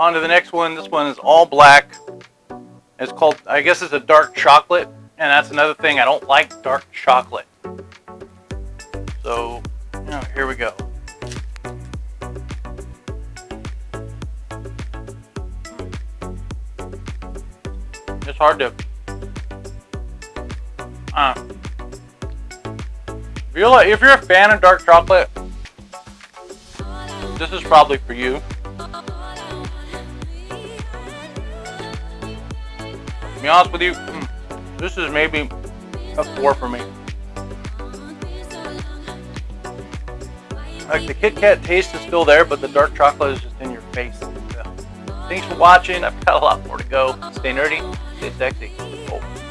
on to the next one. This one is all black. It's called, I guess it's a dark chocolate. And that's another thing, I don't like dark chocolate. So, you know, here we go. It's hard to, uh, if you're, like, if you're a fan of dark chocolate, this is probably for you. To be honest with you, mm, this is maybe a four for me. Like the Kit Kat taste is still there, but the dark chocolate is just in your face. Thanks for watching. I've got a lot more to go. Stay nerdy, stay sexy. Oh.